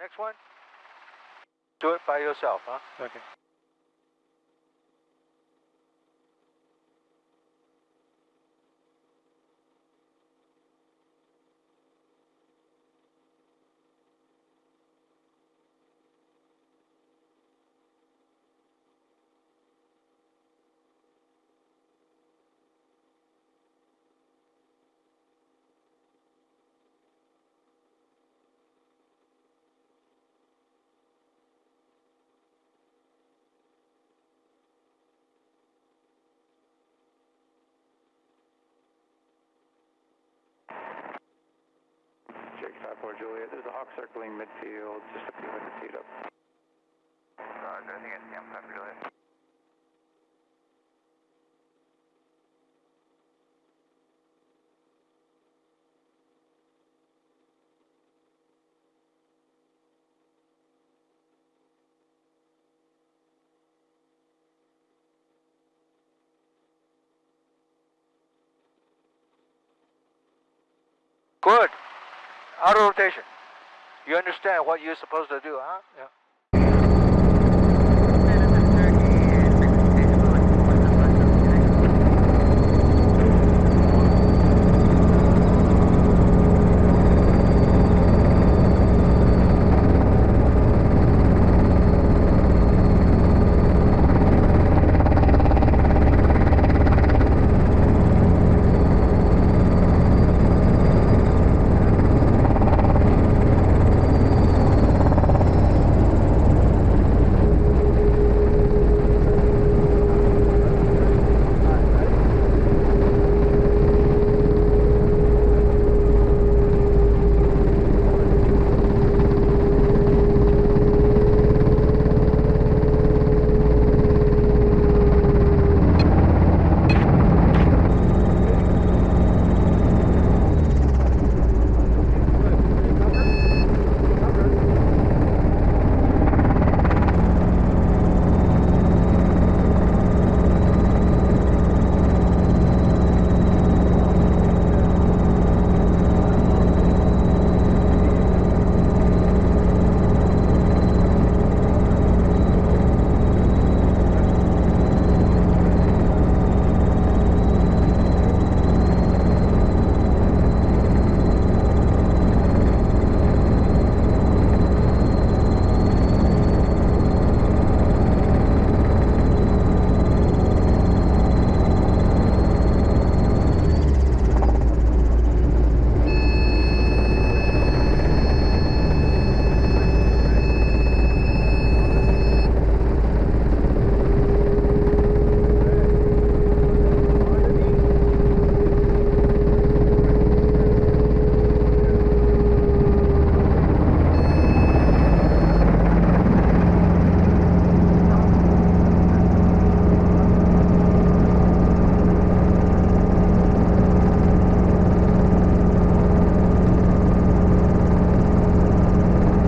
Next one. Do it by yourself, huh? Okay. 54 Juliet, there's a Hawk circling midfield, just a few minutes heat up. Roger, I think I see him, 5 Juliet. Good. Out of rotation. You understand what you're supposed to do, huh? Yeah.